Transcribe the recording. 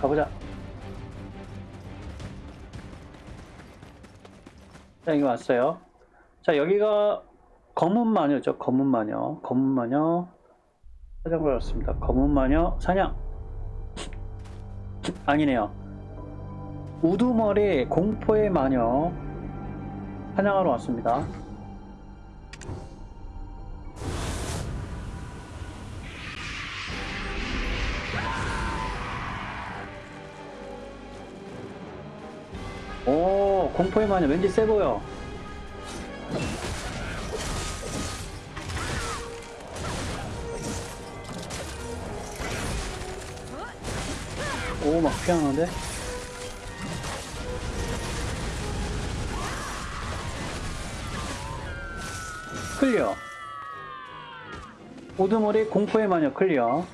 가보자. 자, 여기 왔어요. 자, 여기가 검은 마녀죠. 검은 마녀. 검은 마녀. 사장 걸었습니다. 검은 마녀 사냥. 아니네요. 우두머리 공포의 마녀 사냥하러 왔습니다. 오, 공포의 마녀 왠지 세 보여. 오, 막 피하는데? 클리어. 오드머리 공포의 마녀 클리어.